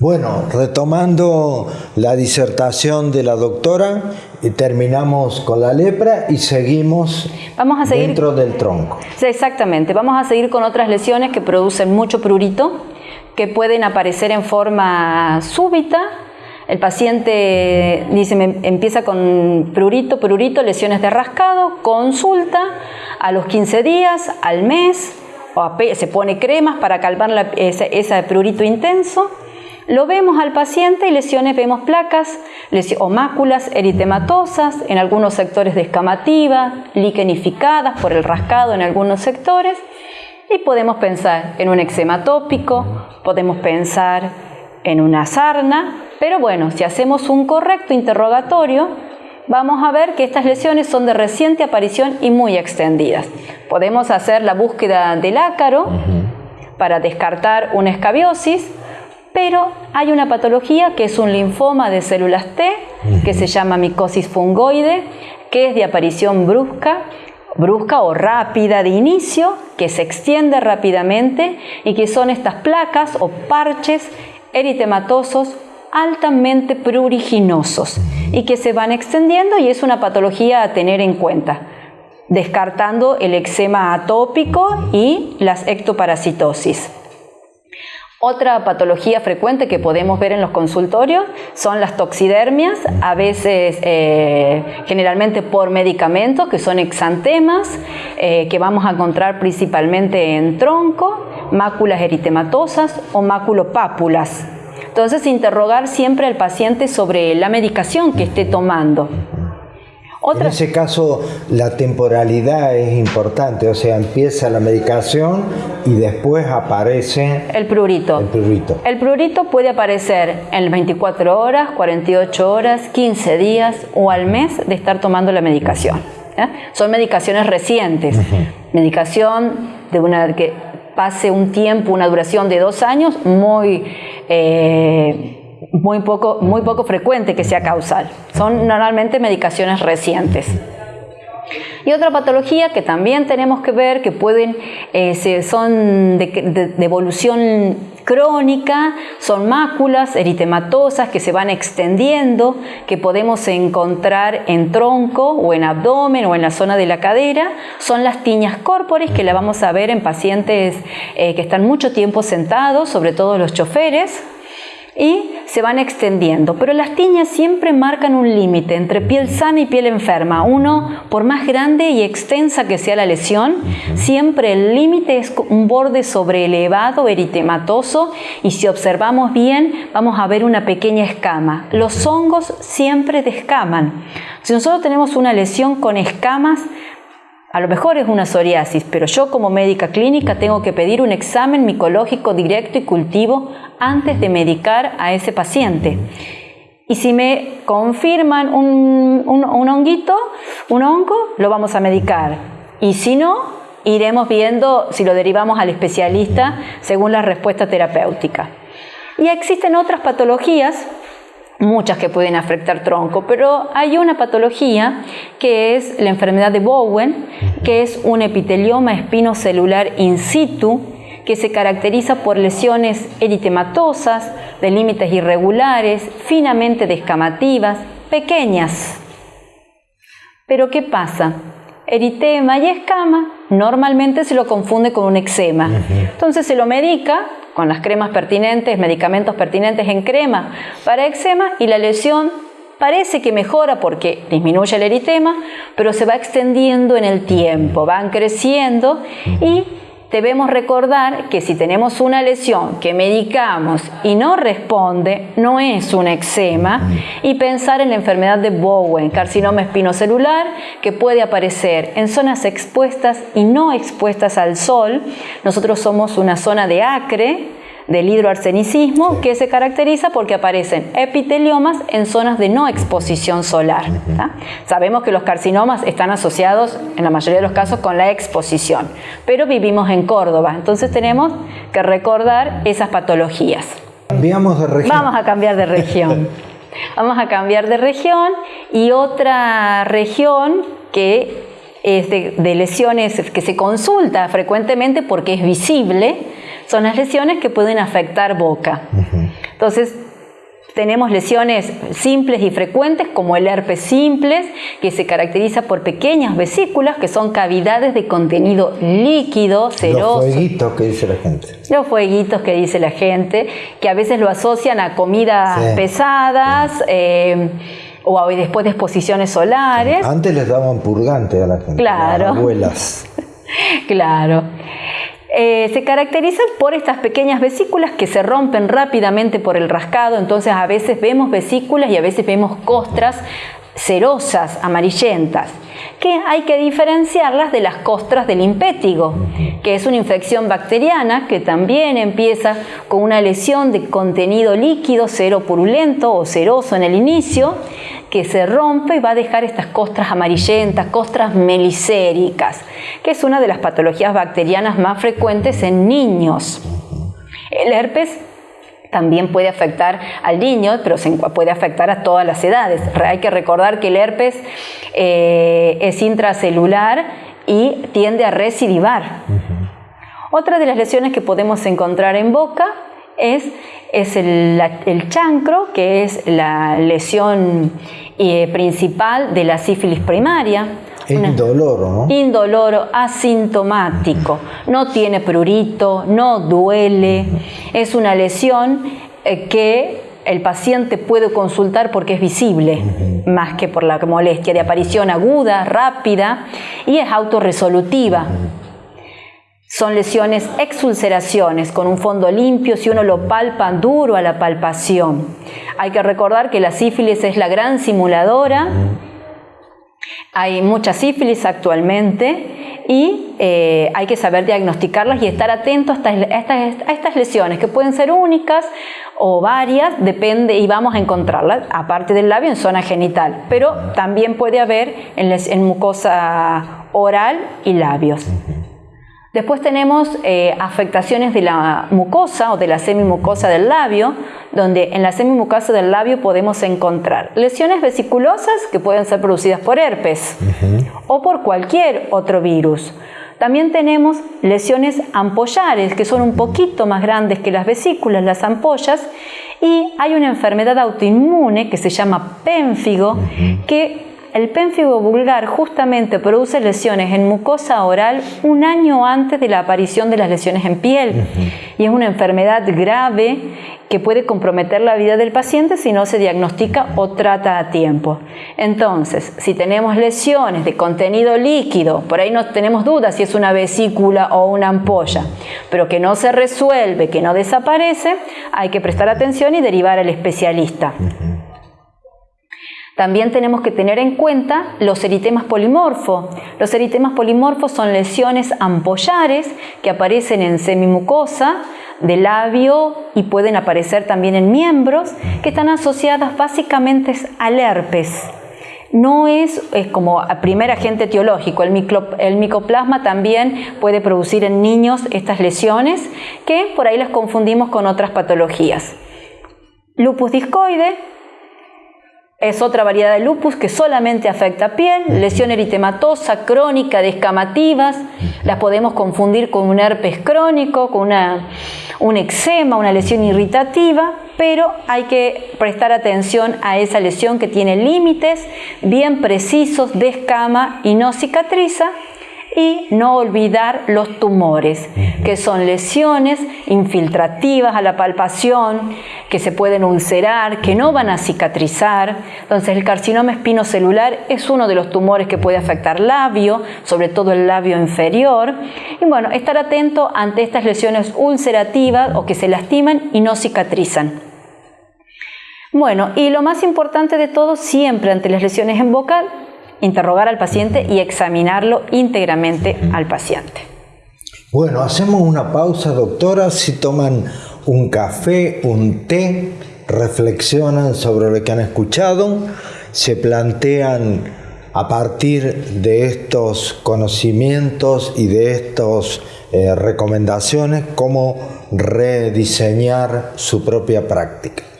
Bueno, retomando la disertación de la doctora, terminamos con la lepra y seguimos Vamos a seguir, dentro del tronco. Exactamente, vamos a seguir con otras lesiones que producen mucho prurito, que pueden aparecer en forma súbita. El paciente dice, empieza con prurito, prurito, lesiones de rascado, consulta a los 15 días, al mes, o se pone cremas para calmar ese prurito intenso lo vemos al paciente y lesiones, vemos placas o máculas eritematosas, en algunos sectores descamativas, liquenificadas por el rascado en algunos sectores. Y podemos pensar en un eczema tópico, podemos pensar en una sarna, pero bueno, si hacemos un correcto interrogatorio, vamos a ver que estas lesiones son de reciente aparición y muy extendidas. Podemos hacer la búsqueda del ácaro para descartar una escabiosis, pero hay una patología que es un linfoma de células T, que se llama micosis fungoide, que es de aparición brusca, brusca o rápida de inicio, que se extiende rápidamente y que son estas placas o parches eritematosos altamente pruriginosos y que se van extendiendo y es una patología a tener en cuenta, descartando el eczema atópico y las ectoparasitosis. Otra patología frecuente que podemos ver en los consultorios son las toxidermias, a veces eh, generalmente por medicamentos, que son exantemas, eh, que vamos a encontrar principalmente en tronco, máculas eritematosas o máculopápulas. Entonces, interrogar siempre al paciente sobre la medicación que esté tomando. En ese caso, la temporalidad es importante, o sea, empieza la medicación y después aparece el prurito. El prurito. El prurito puede aparecer en 24 horas, 48 horas, 15 días o al mes de estar tomando la medicación. Son medicaciones recientes. Medicación de una que pase un tiempo, una duración de dos años, muy eh, muy poco, muy poco frecuente que sea causal. Son normalmente medicaciones recientes. Y otra patología que también tenemos que ver, que pueden, eh, son de, evolución crónica, son máculas eritematosas que se van extendiendo, que podemos encontrar en tronco o en abdomen o en la zona de la cadera, son las tiñas corpores que la vamos a ver en pacientes eh, que están mucho tiempo sentados, sobre todo los choferes, y se van extendiendo. Pero las tiñas siempre marcan un límite entre piel sana y piel enferma. Uno, por más grande y extensa que sea la lesión, siempre el límite es un borde sobreelevado, eritematoso, y si observamos bien, vamos a ver una pequeña escama. Los hongos siempre descaman. Si nosotros tenemos una lesión con escamas, a lo mejor es una psoriasis, pero yo como médica clínica tengo que pedir un examen micológico directo y cultivo antes de medicar a ese paciente. Y si me confirman un, honguito, un hongo, lo vamos a medicar. Y si no, iremos viendo si lo derivamos al especialista según la respuesta terapéutica. Y existen otras patologías muchas que pueden afectar tronco, pero hay una patología que es la enfermedad de Bowen, que es un epitelioma espinocelular in situ que se caracteriza por lesiones eritematosas, de límites irregulares, finamente descamativas, pequeñas. Pero ¿qué pasa? Eritema y escama normalmente se lo confunde con un eczema. Entonces se lo medica con las cremas pertinentes, medicamentos pertinentes en crema para eczema y la lesión parece que mejora porque disminuye el eritema, pero se va extendiendo en el tiempo, van creciendo y debemos recordar que si tenemos una lesión que medicamos y no responde, no es un eczema, y pensar en la enfermedad de Bowen, carcinoma espinocelular, que puede aparecer en zonas expuestas y no expuestas al sol. Nosotros somos una zona de acre, del hidroarsenicismo que se caracteriza porque aparecen epiteliomas en zonas de no exposición solar. Sabemos que los carcinomas están asociados en la mayoría de los casos con la exposición, pero vivimos en Córdoba, entonces tenemos que recordar esas patologías. Cambiamos de región. Vamos a cambiar de región. Vamos a cambiar de región y otra región que es de lesiones que se consulta frecuentemente porque es visible, son las lesiones que pueden afectar boca. Entonces, tenemos lesiones simples y frecuentes como el herpes simples, que se caracteriza por pequeñas vesículas, que son cavidades de contenido líquido, ceroso. Los fueguitos que dice la gente. Los fueguitos que dice la gente, que a veces lo asocian a comidas pesadas. Eh, o después de exposiciones solares. Antes les daban purgante a la gente, claro. las abuelas. claro. Eh, se caracterizan por estas pequeñas vesículas que se rompen rápidamente por el rascado, entonces a veces vemos vesículas y a veces vemos costras cerosas, amarillentas, que hay que diferenciarlas de las costras del impétigo, que es una infección bacteriana que también empieza con una lesión de contenido líquido, cero purulento o ceroso en el inicio, que se rompe y va a dejar estas costras amarillentas, costras melicéricas, que es una de las patologías bacterianas más frecuentes en niños. El herpes también puede afectar al niño, pero puede afectar a todas las edades. Hay que recordar que el herpes eh, es intracelular y tiende a recidivar. Otra de las lesiones que podemos encontrar en boca es, es el, chancro, que es la lesión eh, principal de la sífilis primaria. Indoloro, ¿no? Indoloro, asintomático. No tiene prurito, no duele. Es una lesión eh, que el paciente puede consultar porque es visible, más que por la molestia de aparición aguda, rápida y es autorresolutiva. Son lesiones exulceraciones con un fondo limpio si uno lo palpa duro a la palpación. Hay que recordar que la sífilis es la gran simuladora. Hay mucha sífilis actualmente y eh, hay que saber diagnosticarlas y estar atento a estas, lesiones que pueden ser únicas o varias, depende y vamos a encontrarlas, aparte del labio en zona genital, pero también puede haber en mucosa oral y labios. Después tenemos eh, afectaciones de la mucosa o de la semimucosa del labio, donde en la semimucosa del labio podemos encontrar lesiones vesiculosas que pueden ser producidas por herpes o por cualquier otro virus. También tenemos lesiones ampollares, que son un poquito más grandes que las vesículas, las ampollas, y hay una enfermedad autoinmune que se llama pénfigo, que el pénfigo vulgar justamente produce lesiones en mucosa oral un año antes de la aparición de las lesiones en piel. Y es una enfermedad grave que puede comprometer la vida del paciente si no se diagnostica o trata a tiempo. Entonces, si tenemos lesiones de contenido líquido, por ahí no tenemos dudas si es una vesícula o una ampolla, pero que no se resuelve, que no desaparece, hay que prestar atención y derivar al especialista. También tenemos que tener en cuenta los eritemas polimorfos. Los eritemas polimorfos son lesiones ampollares que aparecen en semimucosa del labio y pueden aparecer también en miembros que están asociadas básicamente al herpes. No es, es como primer agente etiológico, el, el micoplasma también puede producir en niños estas lesiones que por ahí las confundimos con otras patologías. Lupus discoide es otra variedad de lupus que solamente afecta piel, lesión eritematosa, crónica, descamativas. Las podemos confundir con un herpes crónico, con una, un eczema, una lesión irritativa, pero hay que prestar atención a esa lesión que tiene límites bien precisos, descama y no cicatriza y no olvidar los tumores, que son lesiones infiltrativas a la palpación, que se pueden ulcerar, que no van a cicatrizar. Entonces el carcinoma espinocelular es uno de los tumores que puede afectar labio, sobre todo el labio inferior. Y bueno, estar atento ante estas lesiones ulcerativas o que se lastiman y no cicatrizan. Bueno, y lo más importante de todo, siempre ante las lesiones en boca, interrogar al paciente y examinarlo íntegramente al paciente. Bueno, hacemos una pausa, doctora, si toman un café, un té, reflexionan sobre lo que han escuchado, se plantean a partir de estos conocimientos y de estas eh, recomendaciones cómo rediseñar su propia práctica.